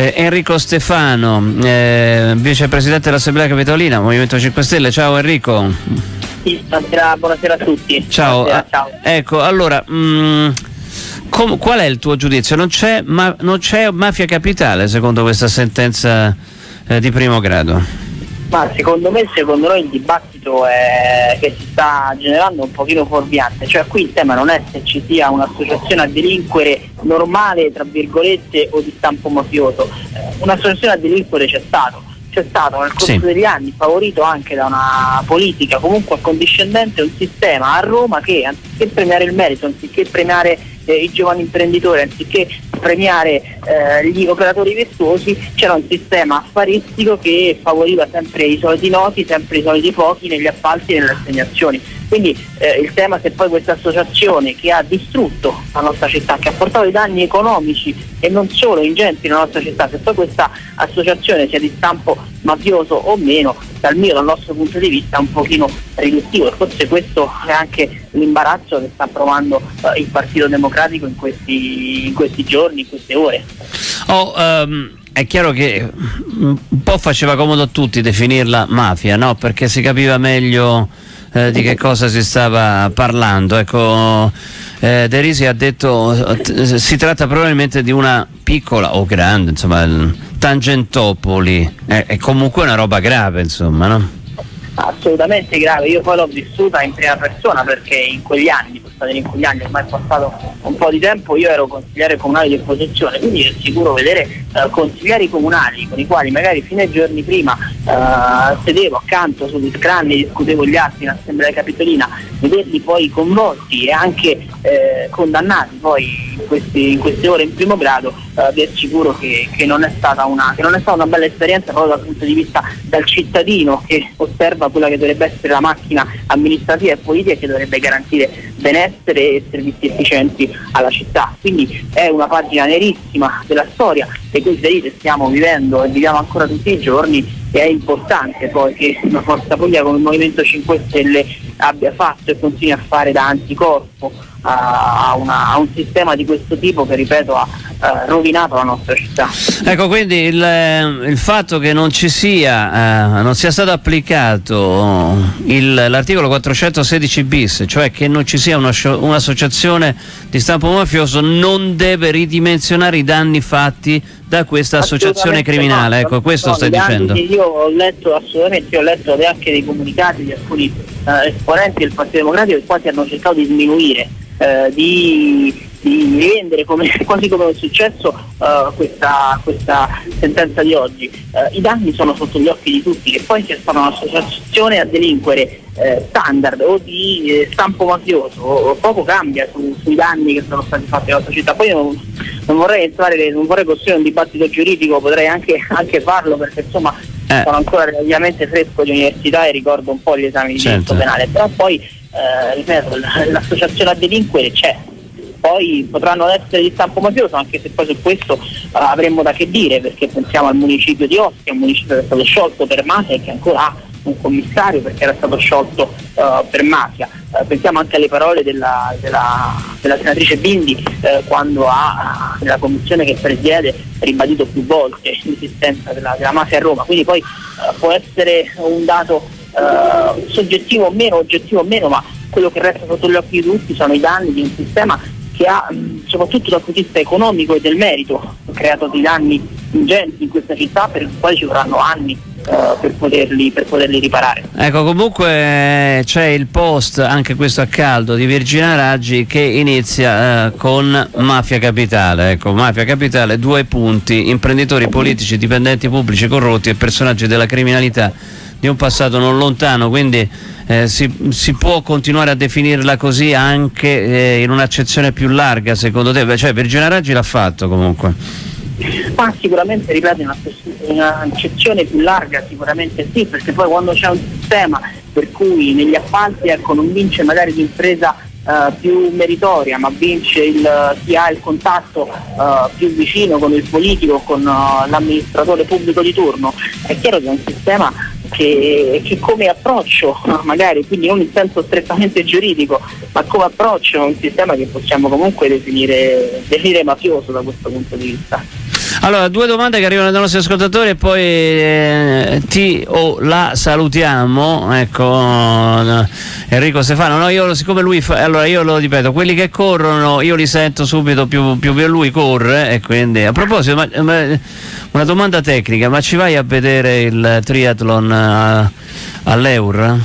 Eh, Enrico Stefano, eh, vicepresidente dell'Assemblea Capitolina, Movimento 5 Stelle. Ciao Enrico. Sì, buonasera, buonasera a tutti. Ciao. Buonasera, ciao. Ecco, allora, mh, mm, com- qual è il tuo giudizio? Non c'è, ma- non c'è mafia capitale secondo questa sentenza eh, di primo grado? Ma secondo me, secondo noi il dibattito è, che si sta generando è un pochino fuorviante, cioè qui il tema non è se ci sia un'associazione a delinquere normale, tra virgolette, o di stampo mafioso, eh, un'associazione a delinquere c'è stato, c'è stato nel corso Sì. degli anni, favorito anche da una politica comunque accondiscendente, un sistema a Roma che anziché premiare il merito, anziché premiare eh, i giovani imprenditori, anziché premiare eh, gli operatori virtuosi, c'era un sistema affaristico che favoriva sempre i soliti noti, sempre i soliti pochi negli appalti e nelle assegnazioni. Quindi eh, il tema se poi questa associazione che ha distrutto la nostra città, che ha portato i danni economici e non solo ingenti nella nostra città, se poi questa associazione sia di stampo mafioso o meno, dal mio, dal nostro punto di vista un pochino riduttivo e forse questo è anche l'imbarazzo che sta provando eh, il Partito Democratico in questi, in questi giorni, in queste ore. Oh, ehm, è chiaro che un po' faceva comodo a tutti definirla mafia, no? Perché si capiva meglio eh, di che cosa si stava parlando. Ecco, eh, De Risi ha detto eh, si tratta probabilmente di una piccola o grande, insomma, Tangentopoli. È, è comunque una roba grave, insomma, no? assolutamente grave, io poi l'ho vissuta in prima persona perché in quegli anni, in quegli anni, ormai è passato un po' di tempo, io ero consigliere comunale di opposizione, quindi è sicuro vedere eh, consiglieri comunali con i quali magari fino ai giorni prima eh, sedevo accanto sugli scranni, discutevo gli atti in assemblea capitolina, vederli poi convolti e anche eh, condannati poi in, questi- in queste ore in primo grado, eh, vi assicuro che, che non è stata una, che non è stata una bella esperienza proprio dal punto di vista del cittadino che osserva quella che dovrebbe essere la macchina amministrativa e politica che dovrebbe garantire benessere e servizi efficienti alla città. Quindi è una pagina nerissima della storia e questa vedete stiamo vivendo e viviamo ancora tutti i giorni e è importante poi che una forza politica come il Movimento 5 Stelle abbia fatto e continui a fare da anticorpo a, una- a un sistema di questo tipo che ripeto ha eh, rovinato la nostra città. Ecco, quindi il, eh, il fatto che non ci sia, eh, non sia stato applicato il- l'articolo 416 bis, cioè che non ci sia un'associazione di stampo mafioso, non deve ridimensionare i danni fatti da questa associazione criminale. no, Ecco, questo no, stai dicendo. Io ho letto assolutamente, ho letto anche dei comunicati di alcuni eh, esponenti del Partito Democratico che quasi hanno cercato di sminuire, eh, di, di rendere come, quasi come è successo eh, questa, questa sentenza di oggi. Eh, I danni sono sotto gli occhi di tutti, che poi sia stata un'associazione a delinquere eh, standard o di eh, stampo mafioso, poco cambia su- sui danni che sono stati fatti alla società. Poi non, non vorrei entrare, non vorrei costruire un dibattito giuridico, potrei anche, anche farlo perché insomma Eh. sono ancora relativamente fresco di università e ricordo un po' gli esami di Certo. diritto penale, però poi eh, l'associazione a delinquere c'è. Poi potranno essere di stampo mafioso, anche se poi su questo eh, avremmo da che dire, perché pensiamo al municipio di Ostia, un municipio che è stato sciolto per mafia e che ancora ha un commissario perché era stato sciolto eh, per mafia. Eh, pensiamo anche alle parole della, della- della senatrice Bindi eh, quando ha nella commissione che presiede ribadito più volte l'esistenza della, della mafia a Roma. Quindi poi può essere un dato soggettivo o meno, oggettivo o meno, ma quello che resta sotto gli occhi di tutti sono i danni di un sistema che ha, mh, soprattutto dal punto di vista economico e del merito, creato dei danni ingenti in questa città per i quali ci vorranno anni eh, per, poterli, per poterli riparare. Ecco, comunque eh, c'è il post, anche questo a caldo, di Virginia Raggi che inizia eh, con Mafia Capitale. Ecco, Mafia Capitale, due punti, imprenditori politici, dipendenti pubblici corrotti e personaggi della criminalità di un passato non lontano, quindi eh, si, si può continuare a definirla così anche eh, in un'accezione più larga, secondo te? Beh, Cioè, Virginia Raggi l'ha fatto comunque. Ma sicuramente, ripeto, un'accezione più larga sicuramente sì, perché poi quando c'è un sistema per cui negli appalti ecco, non vince magari l'impresa eh, più meritoria, ma vince il, chi ha il contatto eh, più vicino con il politico, con eh, l'amministratore pubblico di turno, è chiaro che è un sistema che, che come approccio, magari, quindi non in senso strettamente giuridico, ma come approccio è un sistema che possiamo comunque definire, definire mafioso da questo punto di vista. Allora, due domande che arrivano dai nostri ascoltatori e poi eh, ti o la salutiamo. Ecco, Enrico Stefano. No, io siccome lui fa, allora io lo ripeto, quelli che corrono io li sento subito più, più lui corre e quindi a proposito, ma, ma, una domanda tecnica, ma ci vai a vedere il triathlon eh, all'Eur?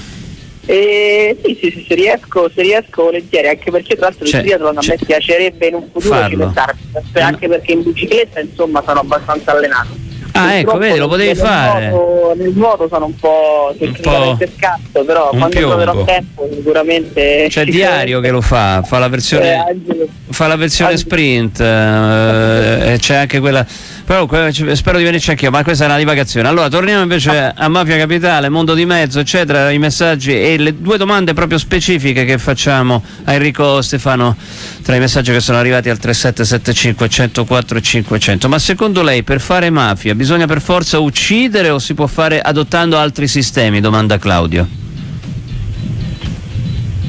Eh, sì, sì, sì, se riesco, se riesco volentieri, anche perché tra l'altro cioè, il triathlon a me piacerebbe in un futuro cimentarmi, anche perché in bicicletta insomma sono abbastanza allenato. Ah, ecco, vedi, lo potevi fare. Nuoto, nel nuoto sono un po' tecnicamente scarso, però quando piombo. troverò tempo sicuramente. C'è Diario che lo fa, fa la versione, eh, fa la versione sprint, eh, c'è anche quella però spero di venirci anch'io, ma questa è una divagazione. Allora, torniamo invece a Mafia Capitale, Mondo di Mezzo, eccetera, i messaggi e le due domande proprio specifiche che facciamo a Enrico Stefano tra i messaggi che sono arrivati al 3775 104 e 500. Ma secondo lei per fare mafia bisogna per forza uccidere o si può fare adottando altri sistemi? Domanda Claudio.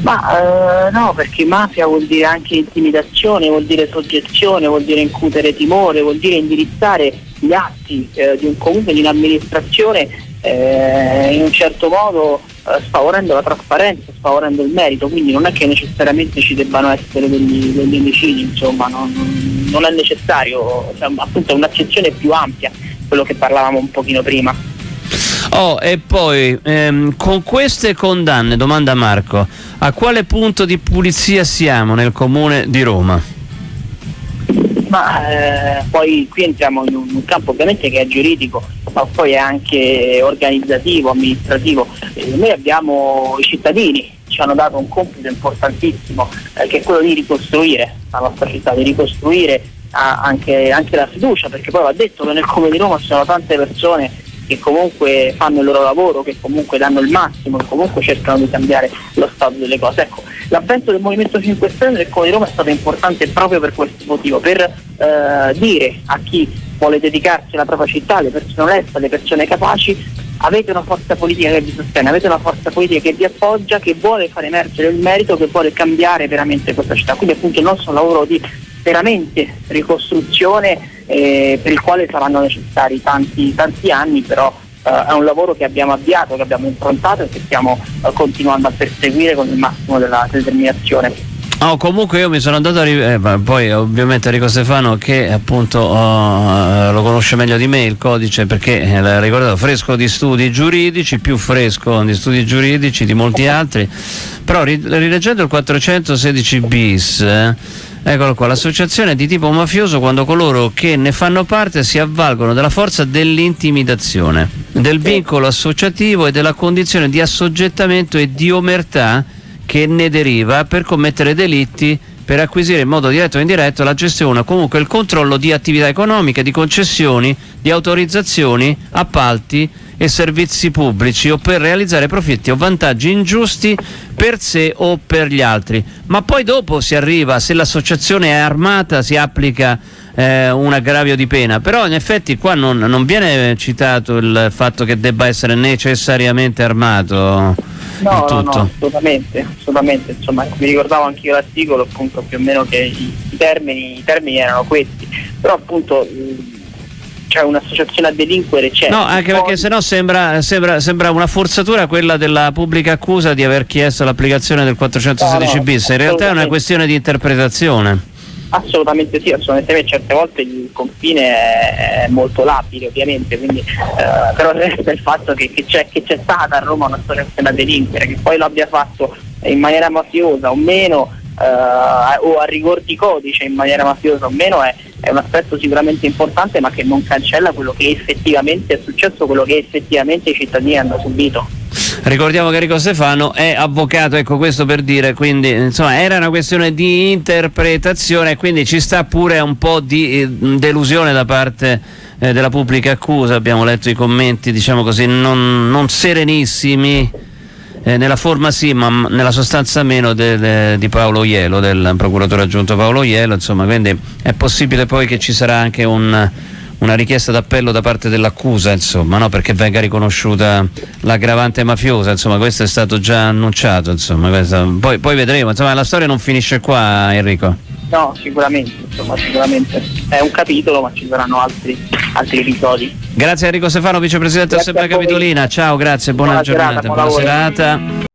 Ma eh, no, perché mafia vuol dire anche intimidazione, vuol dire soggezione, vuol dire incutere timore, vuol dire indirizzare gli atti eh, di un comune, di un'amministrazione eh, in un certo modo eh, sfavorendo la trasparenza, sfavorendo il merito, quindi non è che necessariamente ci debbano essere degli, degli omicidi, insomma, non, non, è necessario, cioè, appunto è un'accezione più ampia, quello che parlavamo un pochino prima. Oh, e poi ehm, con queste condanne, domanda Marco, a quale punto di pulizia siamo nel comune di Roma? Ma eh, poi qui entriamo in un, campo ovviamente che è giuridico, ma poi è anche organizzativo, amministrativo. Eh, noi abbiamo i cittadini, ci hanno dato un compito importantissimo eh, che è quello di ricostruire la nostra città, di ricostruire ah, anche, anche la fiducia, perché poi va detto che nel comune di Roma ci sono tante persone che comunque fanno il loro lavoro, che comunque danno il massimo, che comunque cercano di cambiare lo stato delle cose. Ecco, l'avvento del Movimento 5 Stelle del Comune di Roma è stato importante proprio per questo motivo, per eh, dire a chi vuole dedicarsi alla propria città, alle persone oneste, alle persone capaci, avete una forza politica che vi sostiene, avete una forza politica che vi appoggia, che vuole far emergere il merito, che vuole cambiare veramente questa città. Quindi appunto il nostro lavoro di veramente ricostruzione eh, per il quale saranno necessari tanti, tanti anni, però eh, è un lavoro che abbiamo avviato, che abbiamo improntato e che stiamo eh, continuando a perseguire con il massimo della determinazione. Oh, comunque io mi sono andato a eh, poi ovviamente Enrico Stefano che appunto oh, lo conosce meglio di me il codice perché eh, l'ha ricordato fresco di studi giuridici, più fresco di studi giuridici di molti altri, però rileggendo il 416 bis eh, Eccolo qua, l'associazione di tipo mafioso quando coloro che ne fanno parte si avvalgono della forza dell'intimidazione, del vincolo associativo e della condizione di assoggettamento e di omertà che ne deriva per commettere delitti per acquisire in modo diretto o indiretto la gestione o comunque il controllo di attività economiche, di concessioni, di autorizzazioni, appalti e servizi pubblici o per realizzare profitti o vantaggi ingiusti per sé o per gli altri. Ma poi dopo si arriva, se l'associazione è armata si applica eh, un aggravio di pena, però in effetti qua non, non, viene citato il fatto che debba essere necessariamente armato. No, no, no, assolutamente, assolutamente, insomma, mi ricordavo anche io l'articolo appunto più o meno che i, i, termini, i termini erano questi, però appunto c'è un'associazione a delinquere c'è. No, anche poi... perché sennò sembra, sembra, sembra, una forzatura quella della pubblica accusa di aver chiesto l'applicazione del 416 no, bis, in realtà è una questione di interpretazione. Assolutamente sì, assolutamente certe volte il confine è molto labile ovviamente, quindi, eh, però resta il fatto che, che, c'è, che, c'è, stata a Roma una storia da delinquere, che poi lo abbia fatto in maniera mafiosa o meno, eh, o a rigor di codice in maniera mafiosa o meno, è, è un aspetto sicuramente importante ma che non cancella quello che effettivamente è successo, quello che effettivamente i cittadini hanno subito. Ricordiamo che Enrico Stefano è avvocato, ecco questo per dire, quindi insomma era una questione di interpretazione quindi ci sta pure un po' di eh, delusione da parte eh, della pubblica accusa, abbiamo letto i commenti diciamo così non, non serenissimi eh, nella forma sì ma nella sostanza meno de, de, di Paolo Ielo, del procuratore aggiunto Paolo Ielo, insomma quindi è possibile poi che ci sarà anche un una richiesta d'appello da parte dell'accusa, insomma, no? perché venga riconosciuta l'aggravante mafiosa, insomma, questo è stato già annunciato, insomma, poi, poi, vedremo, insomma, la storia non finisce qua Enrico. No, sicuramente, insomma, sicuramente. è un capitolo, ma ci saranno altri, altri episodi. Grazie Enrico Stefano, vicepresidente Grazie dell'Assemblea a voi. Capitolina. Ciao, grazie, buona, Buona serata, giornata, buon buona lavoro. serata.